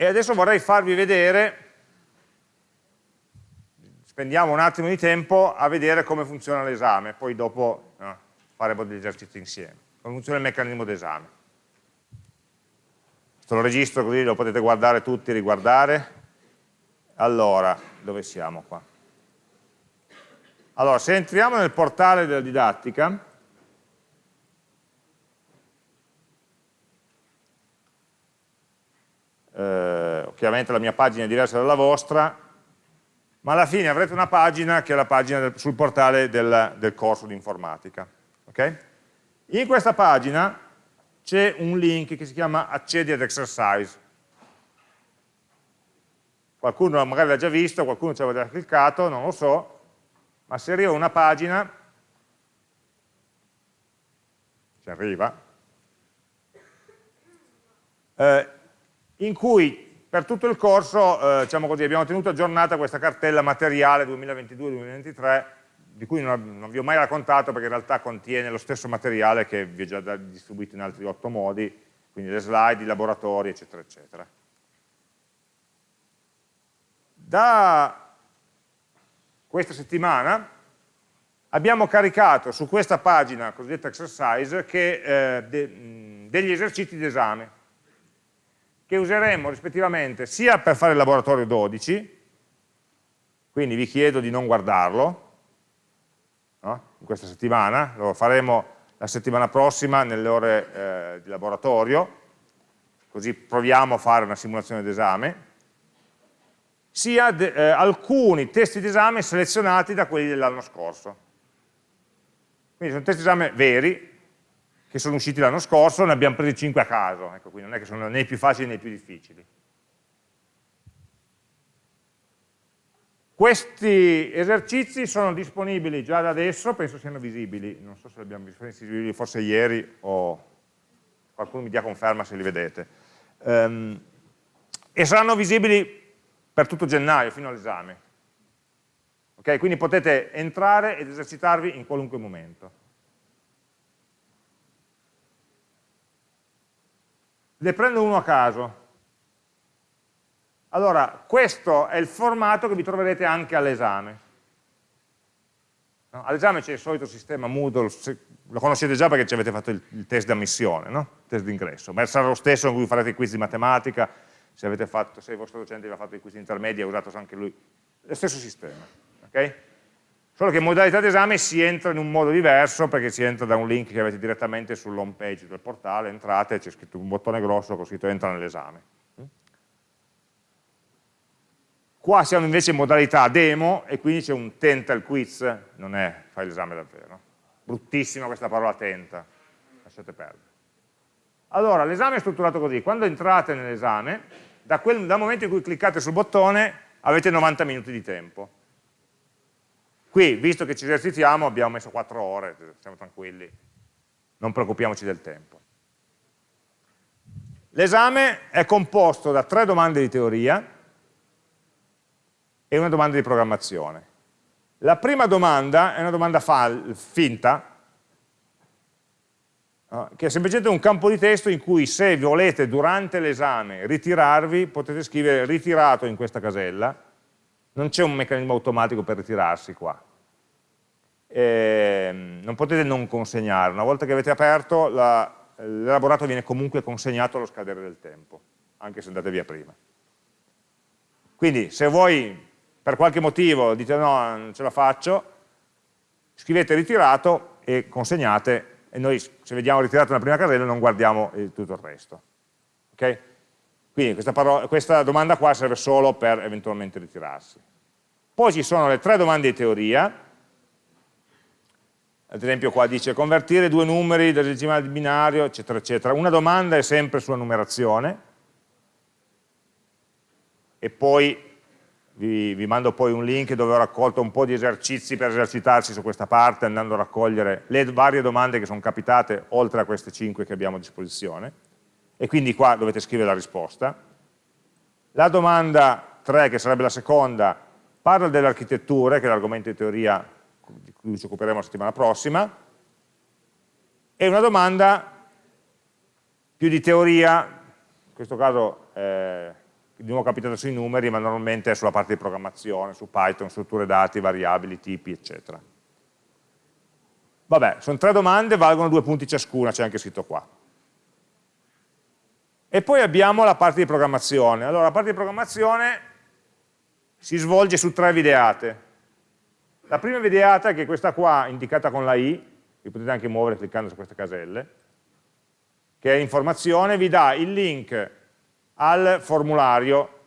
E adesso vorrei farvi vedere, spendiamo un attimo di tempo a vedere come funziona l'esame, poi dopo no, faremo degli esercizi insieme, come funziona il meccanismo d'esame. Questo lo registro così lo potete guardare tutti, riguardare. Allora, dove siamo qua? Allora, se entriamo nel portale della didattica, eh, chiaramente la mia pagina è diversa dalla vostra, ma alla fine avrete una pagina che è la pagina del, sul portale del, del corso di informatica. Okay? In questa pagina c'è un link che si chiama accedi ad exercise. Qualcuno magari l'ha già visto, qualcuno ci aveva già cliccato, non lo so, ma se arriva una pagina, ci arriva, eh, in cui per tutto il corso eh, diciamo così, abbiamo tenuto aggiornata questa cartella materiale 2022-2023 di cui non, non, vi ho mai raccontato perché in realtà contiene lo stesso materiale che vi ho già distribuito in altri otto modi, quindi le slide, i laboratori, eccetera, eccetera. Da questa settimana abbiamo caricato su questa pagina cosiddetta exercise che, eh, de, degli esercizi d'esame che useremo rispettivamente sia per fare il laboratorio 12, quindi vi chiedo di non guardarlo no? in questa settimana, lo faremo la settimana prossima nelle ore eh, di laboratorio, così proviamo a fare una simulazione d'esame, sia eh, alcuni testi d'esame selezionati da quelli dell'anno scorso. Quindi sono testi d'esame veri, che sono usciti l'anno scorso, ne abbiamo presi 5 a caso, ecco, quindi non è che sono né più facili né più difficili. Questi esercizi sono disponibili già da adesso, penso siano visibili, non so se li abbiamo visibili forse ieri o qualcuno mi dia conferma se li vedete. Um, e saranno visibili per tutto gennaio, fino all'esame. Okay? Quindi potete entrare ed esercitarvi in qualunque momento. Ne prendo uno a caso. Allora, questo è il formato che vi troverete anche all'esame. No? All'esame c'è il solito sistema Moodle, lo conoscete già perché ci avete fatto il, il test d'ammissione, no? il test d'ingresso, ma sarà lo stesso in cui farete i quiz di matematica, se, fatto, se il vostro docente vi ha fatto i quiz intermedi ha usato anche lui, lo stesso sistema. Okay? Solo che in modalità d'esame si entra in un modo diverso perché si entra da un link che avete direttamente sull'home page del portale, entrate, c'è scritto un bottone grosso con scritto entra nell'esame. Qua siamo invece in modalità demo e quindi c'è un tenta il quiz, non è fai l'esame davvero. Bruttissima questa parola tenta, lasciate perdere. Allora, l'esame è strutturato così, quando entrate nell'esame, da dal momento in cui cliccate sul bottone avete 90 minuti di tempo Qui, visto che ci esercitiamo, abbiamo messo 4 ore, siamo tranquilli, non preoccupiamoci del tempo. L'esame è composto da tre domande di teoria e una domanda di programmazione. La prima domanda è una domanda finta, che è semplicemente un campo di testo in cui se volete durante l'esame ritirarvi, potete scrivere ritirato in questa casella, non c'è un meccanismo automatico per ritirarsi qua. E non potete non consegnare, una volta che avete aperto l'elaborato viene comunque consegnato allo scadere del tempo, anche se andate via prima. Quindi se voi per qualche motivo dite no, non ce la faccio, scrivete ritirato e consegnate e noi se vediamo ritirato nella prima casella non guardiamo tutto il resto. Okay? Quindi questa, parola, questa domanda qua serve solo per eventualmente ritirarsi. Poi ci sono le tre domande di teoria, ad esempio qua dice convertire due numeri da decimale binario, eccetera, eccetera. Una domanda è sempre sulla numerazione, e poi vi, vi, mando poi un link dove ho raccolto un po' di esercizi per esercitarsi su questa parte, andando a raccogliere le varie domande che sono capitate, oltre a queste 5 che abbiamo a disposizione, e quindi qua dovete scrivere la risposta. La domanda 3, che sarebbe la seconda, parla delle architetture, che è l'argomento di teoria di cui ci occuperemo la settimana prossima, e una domanda più di teoria, in questo caso eh, di nuovo capitato sui numeri, ma normalmente è sulla parte di programmazione, su Python, strutture dati, variabili, tipi, eccetera. Vabbè, sono tre domande, valgono due punti ciascuna, c'è anche scritto qua. E poi abbiamo la parte di programmazione. Allora, la parte di programmazione si svolge su tre videate. La prima videata, che è questa qua, indicata con la I, che potete anche muovere cliccando su queste caselle, che è informazione, vi dà il link al formulario,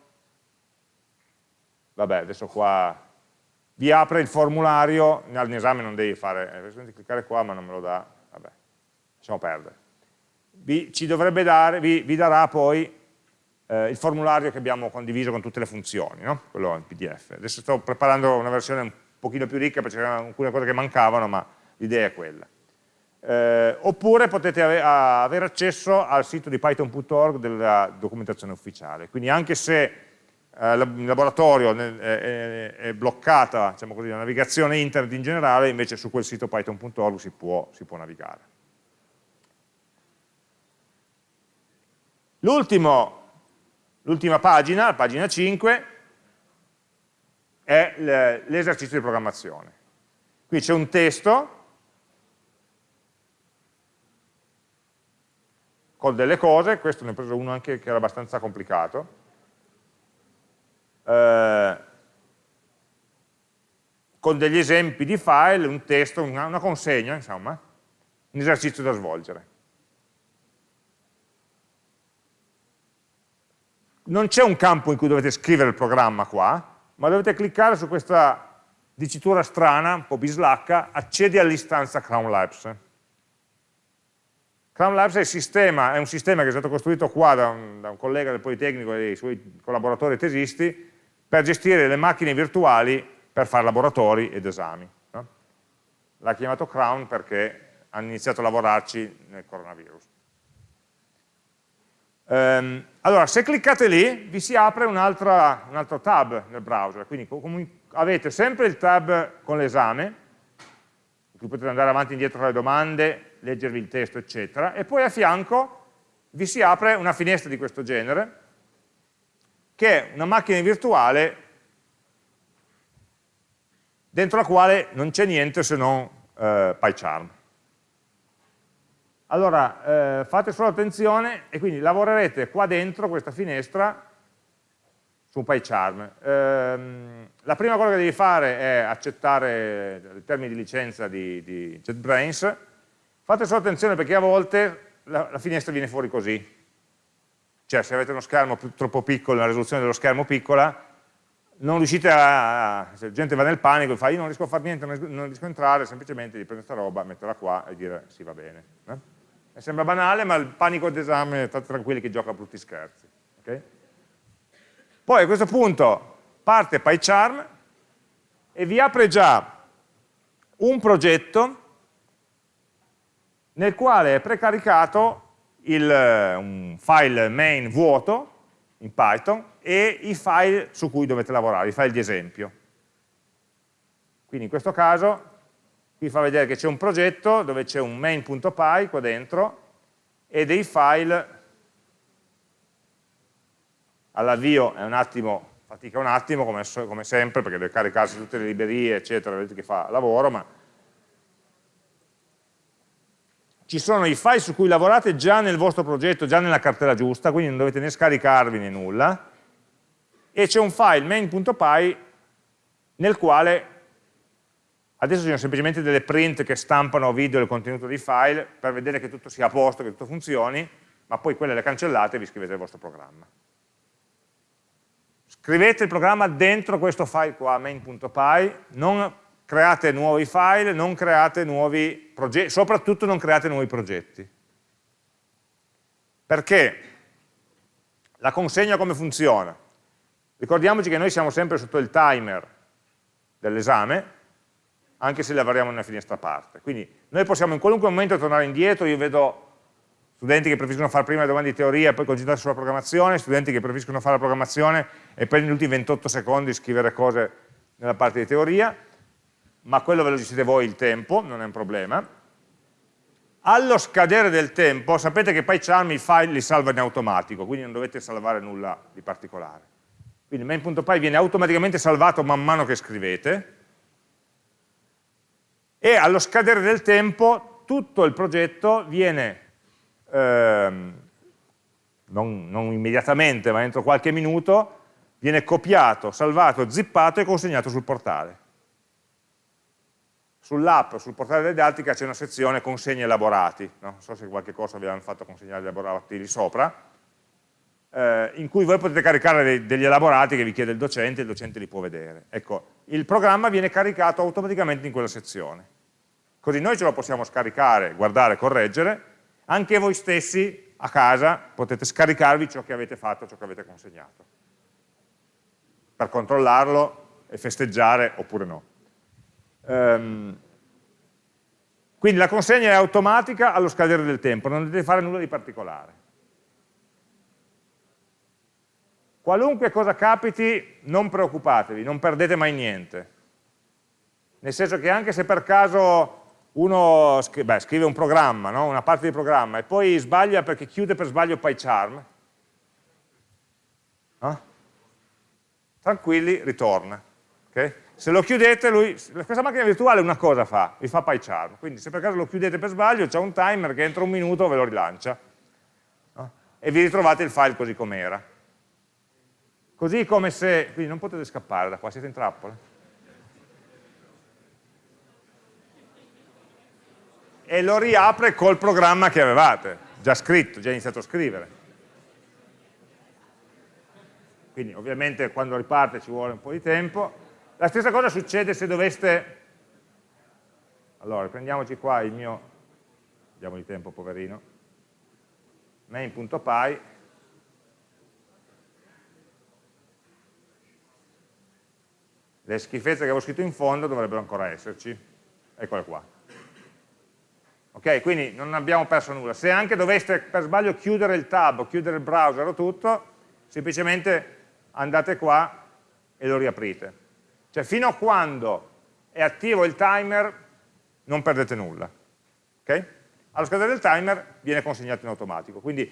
vabbè adesso qua vi apre il formulario, all'esame non devi fare, eh, cliccare qua ma non me lo dà, vabbè, lasciamo perdere. Vi, ci dovrebbe dare, vi, vi darà poi eh, il formulario che abbiamo condiviso con tutte le funzioni, no? quello in pdf. Adesso sto preparando una versione pochino più ricca perché c'erano alcune cose che mancavano, ma l'idea è quella. Eh, oppure potete ave avere accesso al sito di python.org della documentazione ufficiale, quindi anche se eh, il laboratorio è, è, è bloccata diciamo così, la navigazione internet in generale, invece su quel sito python.org si si può navigare. L'ultima pagina, la pagina 5, è l'esercizio di programmazione. Qui c'è un testo con delle cose, questo ne ho preso uno anche che era abbastanza complicato, eh, con degli esempi di file, un testo, una, una consegna, insomma, un esercizio da svolgere. Non c'è un campo in cui dovete scrivere il programma qua, ma dovete cliccare su questa dicitura strana, un po' bislacca, accedi all'istanza Crown Labs. Crown Labs è, sistema, è, un sistema che è stato costruito qua da un, da un collega del Politecnico e dei suoi collaboratori tesisti per gestire le macchine virtuali per fare laboratori ed esami. No? L'ha chiamato Crown perché hanno iniziato a lavorarci nel coronavirus. Ehm, allora, se cliccate lì, vi si apre un, un altro tab nel browser, quindi avete sempre il tab con l'esame, in cui potete andare avanti e indietro tra le domande, leggervi il testo, eccetera, e poi a fianco vi si apre una finestra di questo genere, che è una macchina virtuale dentro la quale non c'è niente se non eh, PyCharm. Allora, eh, fate solo attenzione e quindi lavorerete qua dentro questa finestra su PyCharm. Ehm, la prima cosa che devi fare è accettare i termini di licenza di, di JetBrains, Fate solo attenzione perché a volte la, la finestra viene fuori così. Cioè se avete uno schermo troppo piccolo, la risoluzione dello schermo piccola, non riuscite a, se la gente va nel panico e fa io non riesco a fare niente, non riesco a entrare, semplicemente di prendere questa roba, metterla qua e dire sì va bene. Eh? E sembra banale, ma il panico d'esame, state tranquilli che gioca a brutti scherzi. Okay? Poi a questo punto parte PyCharm e vi apre già un progetto nel quale è precaricato il, eh, un file main vuoto in Python e i file su cui dovete lavorare, i file di esempio. Quindi in questo caso vi fa vedere che c'è un progetto dove c'è un main.py qua dentro e dei file. All'avvio è un attimo, fatica un attimo come, come sempre perché deve caricarsi tutte le librerie eccetera, vedete che fa lavoro, ma ci sono i file su cui lavorate già nel vostro progetto, già nella cartella giusta, quindi non dovete né scaricarvi né nulla, e c'è un file main.py nel quale, adesso ci sono semplicemente delle print che stampano video il contenuto dei file per vedere che tutto sia a posto, che tutto funzioni, ma poi quelle le cancellate e vi scrivete il vostro programma. Scrivete il programma dentro questo file qua, main.py, non create nuovi file, non create nuovi progetti, soprattutto non create nuovi progetti. Perché? La consegna come funziona? Ricordiamoci che noi siamo sempre sotto il timer dell'esame, anche se lavoriamo in una finestra a parte. Quindi noi possiamo in qualunque momento tornare indietro, io vedo studenti che preferiscono fare prima le domande di teoria e poi concentrarsi sulla programmazione, studenti che preferiscono fare la programmazione e poi negli ultimi 28 secondi scrivere cose nella parte di teoria, ma quello ve lo gestite voi il tempo, non è un problema. allo scadere del tempo, sapete che PyCharm i file li salva in automatico, quindi non dovete salvare nulla di particolare. Quindi main.py viene automaticamente salvato man mano che scrivete, e allo scadere del tempo tutto il progetto viene, ehm, non, non immediatamente, ma entro qualche minuto, viene copiato, salvato, zippato e consegnato sul portale. Sull'app, sul portale Didattica c'è una sezione consegni elaborati, no? non so se qualche cosa vi hanno fatto consegnare gli elaborati lì sopra, eh, in cui voi potete caricare dei, degli elaborati che vi chiede il docente il docente li può vedere. Ecco, il programma viene caricato automaticamente in quella sezione. Così noi ce lo possiamo scaricare, guardare, correggere, anche voi stessi a casa potete scaricarvi ciò che avete fatto, ciò che avete consegnato, per controllarlo e festeggiare oppure no. Um, quindi la consegna è automatica allo scadere del tempo, non dovete fare nulla di particolare. Qualunque cosa capiti, non preoccupatevi, non perdete mai niente. Nel senso che anche se per caso uno beh, scrive un programma, no? una parte di programma, e poi sbaglia perché chiude per sbaglio PyCharm, no? tranquilli, ritorna. Okay? Se lo chiudete, lui, questa macchina virtuale una cosa fa, vi fa PyCharm, quindi se per caso lo chiudete per sbaglio c'è un timer che entro un minuto ve lo rilancia no? e vi ritrovate il file così com'era. Così come se, quindi non potete scappare da qua, siete in trappola. E lo riapre col programma che avevate, già scritto, già iniziato a scrivere. Quindi ovviamente quando riparte ci vuole un po' di tempo, la stessa cosa succede se doveste, allora prendiamoci qua il mio, diamo di tempo poverino, main.py, le schifezze che avevo scritto in fondo dovrebbero ancora esserci, eccole qua. Ok, quindi non abbiamo perso nulla. Se anche doveste per sbaglio chiudere il tab o chiudere il browser o tutto, semplicemente andate qua e lo riaprite. Cioè fino a quando è attivo il timer non perdete nulla. Okay? Allo scadere del timer viene consegnato in automatico. Quindi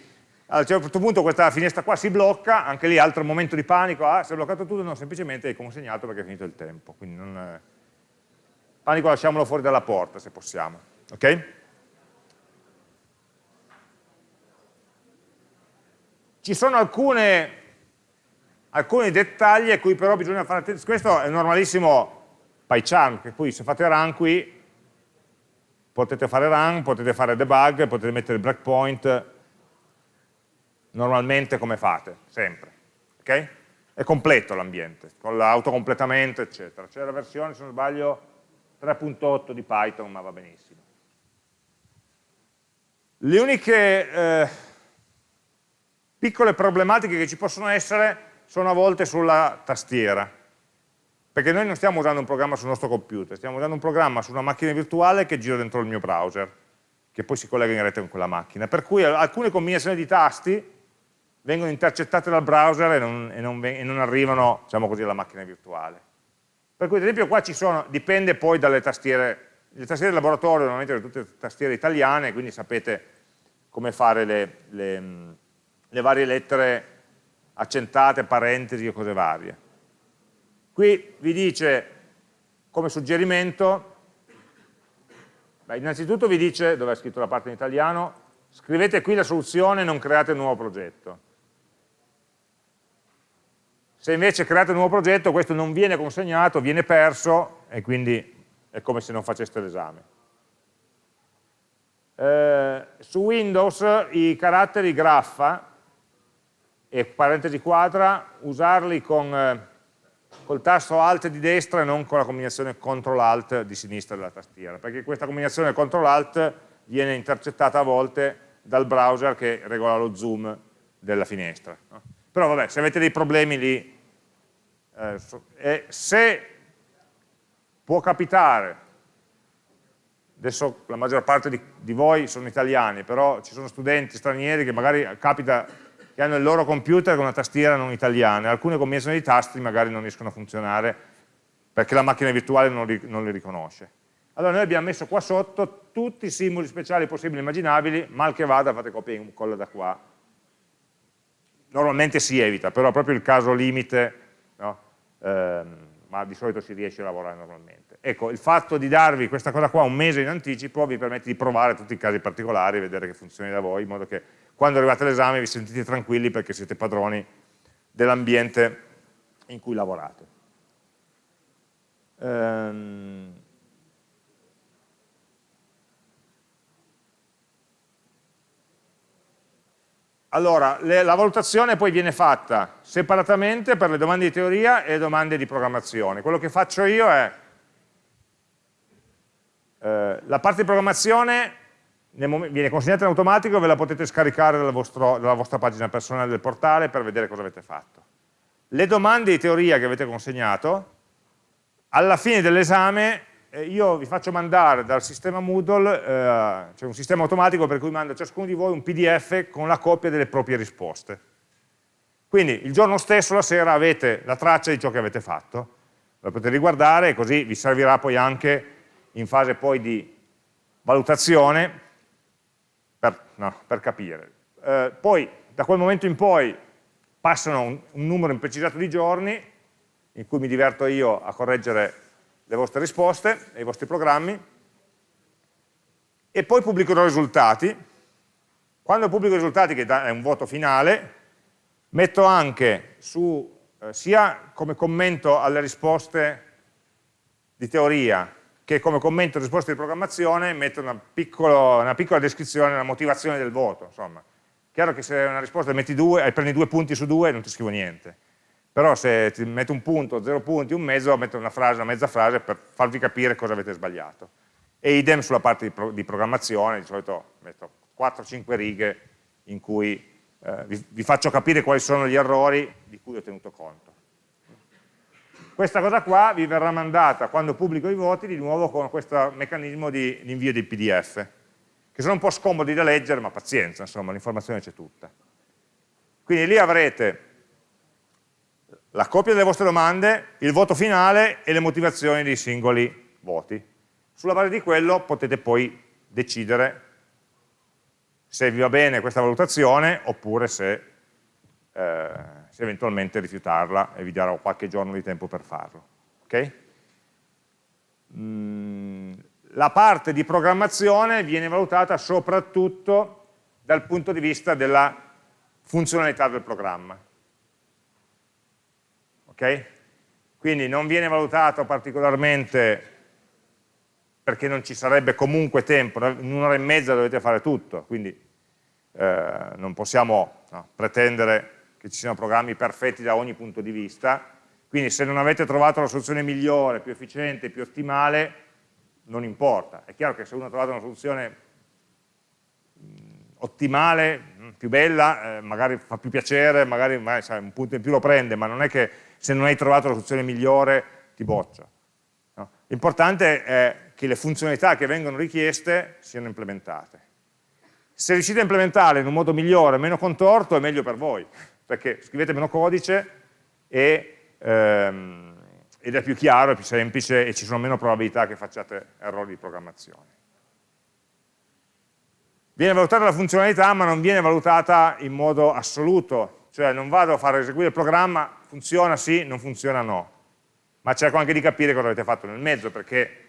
a un certo punto questa finestra qua si blocca, anche lì altro momento di panico, ah, si è bloccato tutto, no, semplicemente è consegnato perché è finito il tempo. Quindi non, eh, panico lasciamolo fuori dalla porta se possiamo. Okay? Ci sono alcune alcuni dettagli a cui però bisogna fare attenzione. Questo è normalissimo PyCharm, che poi se fate run qui potete fare run, potete fare debug, potete mettere breakpoint normalmente come fate, sempre. Okay? È completo l'ambiente, con l'autocompletamento, eccetera. C'è la versione, se non sbaglio, 3.8 di Python, ma va benissimo. Le uniche eh, piccole problematiche che ci possono essere sono a volte sulla tastiera, perché noi non stiamo usando un programma sul nostro computer, stiamo usando un programma su una macchina virtuale che gira dentro il mio browser, che poi si collega in rete con quella macchina, per cui alcune combinazioni di tasti vengono intercettate dal browser e non, e non, e non arrivano, diciamo così, alla macchina virtuale. Per cui ad esempio qua ci sono, dipende poi dalle tastiere, le tastiere del laboratorio normalmente sono tutte tastiere italiane, quindi sapete come fare le, le, le varie lettere accentate, parentesi o cose varie. Qui vi dice come suggerimento, beh, innanzitutto vi dice, dove è scritto la parte in italiano, scrivete qui la soluzione e non create un nuovo progetto. Se invece create un nuovo progetto questo non viene consegnato, viene perso e quindi è come se non faceste l'esame. Eh, su Windows i caratteri graffa e parentesi quadra, usarli con eh, col tasto Alt di destra e non con la combinazione CTRL Alt di sinistra della tastiera, perché questa combinazione CTRL Alt viene intercettata a volte dal browser che regola lo zoom della finestra. No? Però vabbè, se avete dei problemi lì, eh, se può capitare, adesso la maggior parte di, di voi sono italiani, però ci sono studenti stranieri che magari capita che hanno il loro computer con una tastiera non italiana, alcune combinazioni di tasti magari non riescono a funzionare perché la macchina virtuale non li, non li riconosce. allora noi abbiamo messo qua sotto tutti i simboli speciali possibili e immaginabili, mal che vada fate copia e incolla da qua. Normalmente si evita, però proprio il caso limite, no? eh, ma di solito si riesce a lavorare normalmente. Ecco, il fatto di darvi questa cosa qua un mese in anticipo vi permette di provare tutti i casi particolari, vedere che funzioni da voi, in modo che quando arrivate all'esame vi sentite tranquilli perché siete padroni dell'ambiente in cui lavorate. Ehm, Allora, le, la valutazione poi viene fatta separatamente per le domande di teoria e le domande di programmazione. Quello che faccio io è, eh, la parte di programmazione viene consegnata in automatico, ve la potete scaricare dal vostro, dalla vostra pagina personale del portale per vedere cosa avete fatto. Le domande di teoria che avete consegnato, alla fine dell'esame io vi faccio mandare dal sistema Moodle, eh, c'è un sistema automatico per cui manda a ciascuno di voi un pdf con la copia delle proprie risposte. Quindi il giorno stesso, la sera, avete la traccia di ciò che avete fatto, la potete riguardare e così vi servirà poi anche in fase poi di valutazione per, no, per capire. Eh, poi da quel momento in poi passano un, un numero imprecisato di giorni in cui mi diverto io a correggere le vostre risposte e i vostri programmi e poi pubblicherò i risultati. Quando pubblico i risultati, che è un voto finale, metto anche su, eh, sia come commento alle risposte di teoria che come commento alle risposte di programmazione, metto una, piccolo, una piccola descrizione, una motivazione del voto. Insomma. Chiaro che se una risposta metti due, eh, prendi due punti su due, non ti scrivo niente però se ti metto un punto, zero punti, un mezzo, metto una frase, una mezza frase per farvi capire cosa avete sbagliato. E idem sulla parte di, pro di programmazione, di solito metto 4-5 righe in cui eh, vi, vi faccio capire quali sono gli errori di cui ho tenuto conto. Questa cosa qua vi verrà mandata quando pubblico i voti di nuovo con questo meccanismo di, invio dei pdf, che sono un po' scomodi da leggere, ma pazienza, insomma, l'informazione c'è tutta. Quindi lì avrete la copia delle vostre domande, il voto finale e le motivazioni dei singoli voti. Sulla base di quello potete poi decidere se vi va bene questa valutazione oppure se, eh, se eventualmente rifiutarla e vi darò qualche giorno di tempo per farlo. Okay? Mm, la parte di programmazione viene valutata soprattutto dal punto di vista della funzionalità del programma ok? Quindi non viene valutato particolarmente perché non ci sarebbe comunque tempo, in un'ora e mezza dovete fare tutto, quindi eh, non possiamo no, pretendere che ci siano programmi perfetti da ogni punto di vista, quindi se non avete trovato la soluzione migliore, più efficiente, più ottimale, non importa. È chiaro che se uno ha trovato una soluzione ottimale, più bella, eh, magari fa più piacere, magari, magari sai, un punto in più lo prende, ma non è che se non hai trovato la soluzione migliore ti boccia. No? L'importante è che le funzionalità che vengono richieste siano implementate. Se riuscite a implementarle in un modo migliore, meno contorto, è meglio per voi, perché scrivete meno codice e, ehm, ed è più chiaro, è più semplice e ci sono meno probabilità che facciate errori di programmazione. Viene valutata la funzionalità ma non viene valutata in modo assoluto, cioè non vado a far eseguire il programma, funziona sì, non funziona no, ma cerco anche di capire cosa avete fatto nel mezzo, perché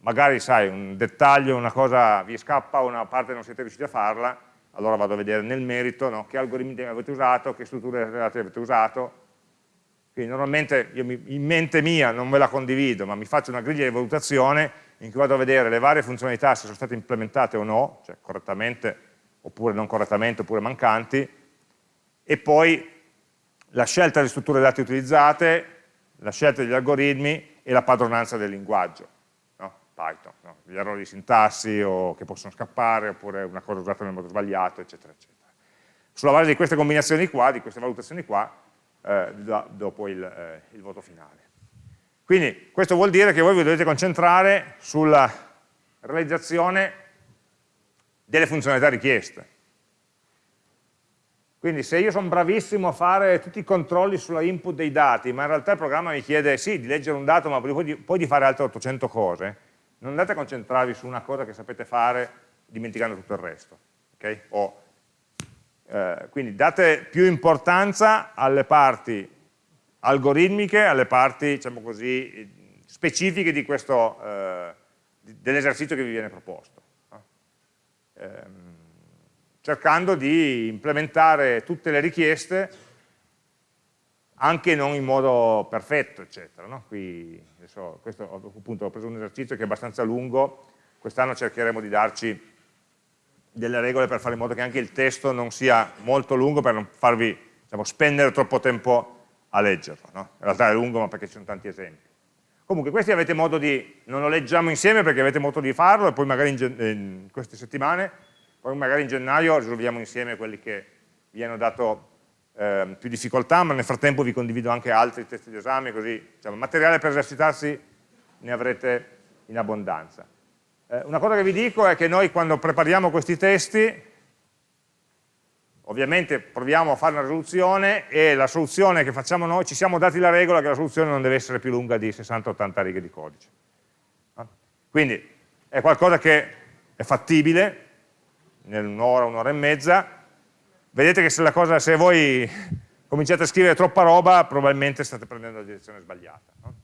magari sai, un dettaglio, una cosa vi scappa, una parte non siete riusciti a farla, allora vado a vedere nel merito no, che algoritmi avete usato, che strutture avete usato, quindi normalmente io in mente mia non ve la condivido, ma mi faccio una griglia di valutazione in cui vado a vedere le varie funzionalità se sono state implementate o no, cioè correttamente oppure non correttamente oppure mancanti, e poi la scelta delle strutture dati utilizzate, la scelta degli algoritmi e la padronanza del linguaggio, no? Python, no? gli errori di sintassi o che possono scappare, oppure una cosa usata nel modo sbagliato, eccetera, eccetera. Sulla base di queste combinazioni qua, di queste valutazioni qua, eh, do, dopo il, eh, il voto finale. Quindi questo vuol dire che voi vi dovete concentrare sulla realizzazione delle funzionalità richieste. Quindi se io sono bravissimo a fare tutti i controlli sulla input dei dati, ma in realtà il programma mi chiede sì di leggere un dato, ma poi di, poi di fare altre 800 cose, non andate a concentrarvi su una cosa che sapete fare dimenticando tutto il resto. Okay? O, eh, quindi date più importanza alle parti algoritmiche, alle parti diciamo così, specifiche eh, dell'esercizio che vi viene proposto. No? Ehm, cercando di implementare tutte le richieste anche non in modo perfetto, eccetera. No? Qui, adesso, questo, appunto, ho preso un esercizio che è abbastanza lungo, quest'anno cercheremo di darci delle regole per fare in modo che anche il testo non sia molto lungo per non farvi diciamo, spendere troppo tempo a leggerlo. No? In realtà è lungo ma perché ci sono tanti esempi. Comunque questi avete modo di, non lo leggiamo insieme perché avete modo di farlo e poi magari in, in queste settimane, poi magari in gennaio risolviamo insieme quelli che vi hanno dato eh, più difficoltà, ma nel frattempo vi condivido anche altri testi di esame, così diciamo, materiale per esercitarsi ne avrete in abbondanza. Eh, una cosa che vi dico è che noi quando prepariamo questi testi, ovviamente proviamo a fare una risoluzione e la soluzione che facciamo noi, ci siamo dati la regola che la soluzione non deve essere più lunga di 60-80 righe di codice. Quindi è qualcosa che è fattibile, in un'ora, e mezza, vedete che se, cosa, se, voi cominciate a scrivere troppa roba, probabilmente state prendendo la direzione sbagliata. No?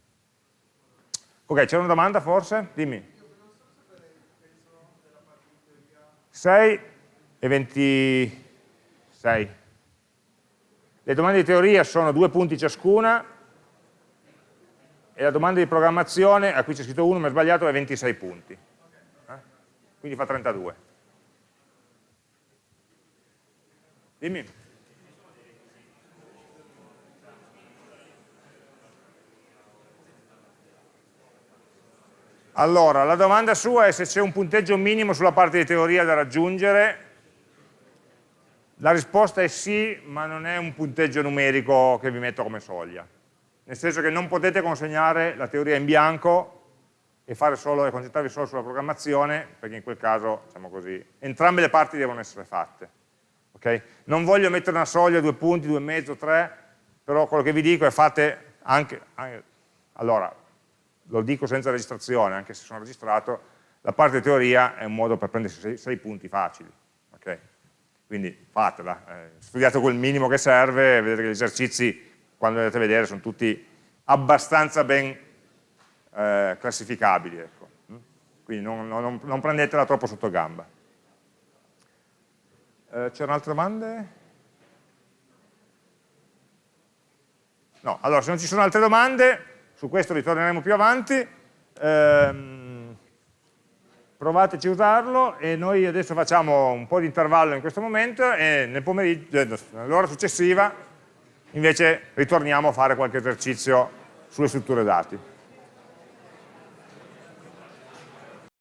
Ok, c'è una domanda forse? Dimmi. 6 e 26. Le domande di teoria sono due punti ciascuna e la domanda di programmazione, a cui c'è scritto 1 ma è sbagliato, è 26 punti. Eh? Quindi fa 32. Dimmi. Allora, la domanda sua è se c'è un punteggio minimo sulla parte di teoria da raggiungere. La risposta è sì, ma non è un punteggio numerico che vi metto come soglia. Nel senso che non potete consegnare la teoria in bianco e, solo, e concentrarvi solo sulla programmazione, perché in quel caso, diciamo così, entrambe le parti devono essere fatte. Okay? Non voglio mettere una soglia, due punti, due e mezzo, tre, però quello che vi dico è fate anche, anche allora, lo dico senza registrazione, anche se sono registrato, la parte teoria è un modo per prendersi sei, sei punti facili. Okay? Quindi fatela, eh, studiate quel minimo che serve, vedete che gli esercizi, quando andate a vedere, sono tutti abbastanza ben eh, classificabili. Ecco. Quindi non, non, non prendetela troppo sotto gamba. Eh, C'erano altre domande? No, allora se non ci sono altre domande, su questo ritorneremo più avanti, ehm, provateci a usarlo e noi adesso facciamo un po' di intervallo in questo momento e nel pomeriggio, eh, nell'ora successiva invece ritorniamo a fare qualche esercizio sulle strutture dati.